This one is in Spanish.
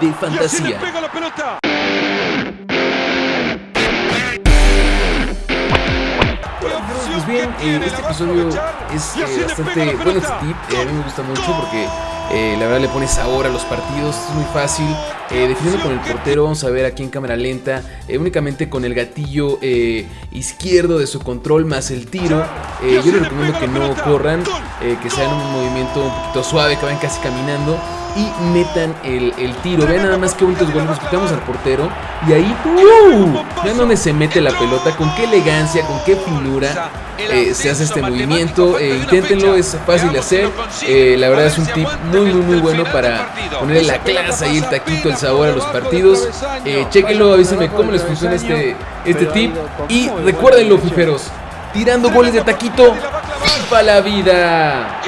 de fantasía. Pues bien, eh, este episodio es eh, bastante bueno este tip, eh, a mí me gusta mucho porque eh, la verdad le pone sabor a los partidos, es muy fácil. Eh, definiendo con el portero, vamos a ver aquí en cámara lenta, eh, únicamente con el gatillo eh, izquierdo de su control más el tiro. Yo les recomiendo que no corran, que sean un movimiento un poquito suave, que vayan casi caminando y metan el, el tiro. Vean nada más qué bonitos goles, nos quitamos al portero y ahí, ¡uh! vean dónde se mete la pelota, con qué elegancia, con qué finura eh, se hace este movimiento. Eh, inténtenlo, es fácil de hacer. Eh, la verdad es un tip muy, muy, muy bueno para ponerle la clase y el taquito, el sabor a los partidos. Eh, chequenlo, avísenme cómo les funciona este, este tip. Y recuérdenlo, fiferos, tirando goles de taquito, FIFA la vida.